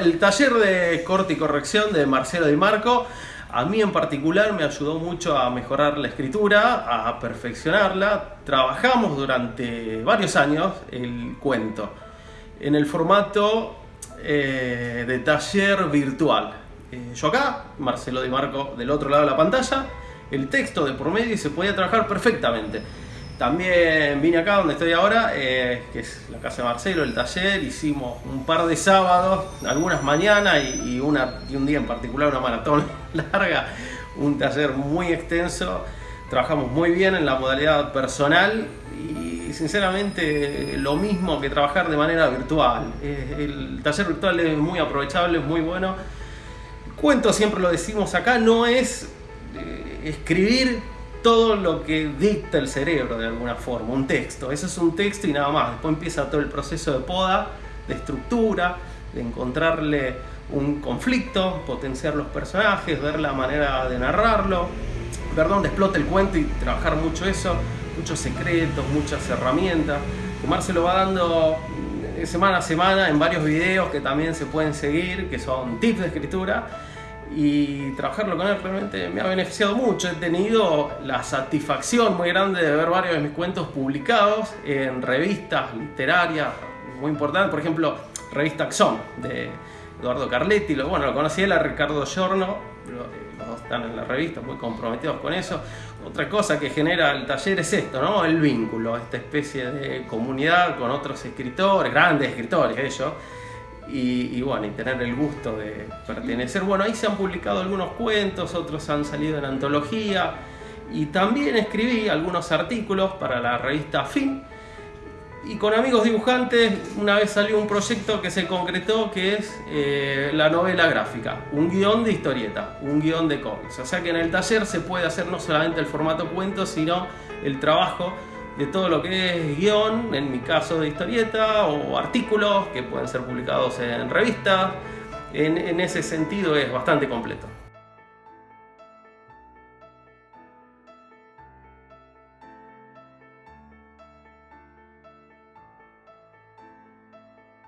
El taller de corte y corrección de Marcelo Di Marco a mí en particular me ayudó mucho a mejorar la escritura, a perfeccionarla. Trabajamos durante varios años el cuento en el formato eh, de taller virtual. Eh, yo acá, Marcelo Di Marco del otro lado de la pantalla, el texto de por medio y se podía trabajar perfectamente. También vine acá donde estoy ahora, eh, que es la casa de Marcelo, el taller, hicimos un par de sábados, algunas mañanas y, y un día en particular una maratón larga, un taller muy extenso, trabajamos muy bien en la modalidad personal y sinceramente lo mismo que trabajar de manera virtual. El taller virtual es muy aprovechable, es muy bueno. Cuento, siempre lo decimos acá, no es eh, escribir todo lo que dicta el cerebro de alguna forma, un texto. Eso es un texto y nada más. Después empieza todo el proceso de poda, de estructura, de encontrarle un conflicto, potenciar los personajes, ver la manera de narrarlo, ver dónde explota el cuento y trabajar mucho eso, muchos secretos, muchas herramientas. Omar se lo va dando semana a semana en varios videos que también se pueden seguir, que son tips de escritura y trabajarlo con él realmente me ha beneficiado mucho. He tenido la satisfacción muy grande de ver varios de mis cuentos publicados en revistas literarias muy importantes, por ejemplo, revista Axon de Eduardo Carletti, lo, bueno, lo conocí él a Ricardo Giorno, los dos están en la revista muy comprometidos con eso. Otra cosa que genera el taller es esto, ¿no? El vínculo, esta especie de comunidad con otros escritores, grandes escritores ellos, y, bueno, y tener el gusto de pertenecer. Bueno, ahí se han publicado algunos cuentos, otros han salido en antología y también escribí algunos artículos para la revista Fin. Y con amigos dibujantes una vez salió un proyecto que se concretó que es eh, la novela gráfica, un guion de historieta, un guion de cómics. O sea que en el taller se puede hacer no solamente el formato cuento, sino el trabajo de todo lo que es guion, en mi caso de historieta, o artículos que pueden ser publicados en revistas. En, en ese sentido es bastante completo.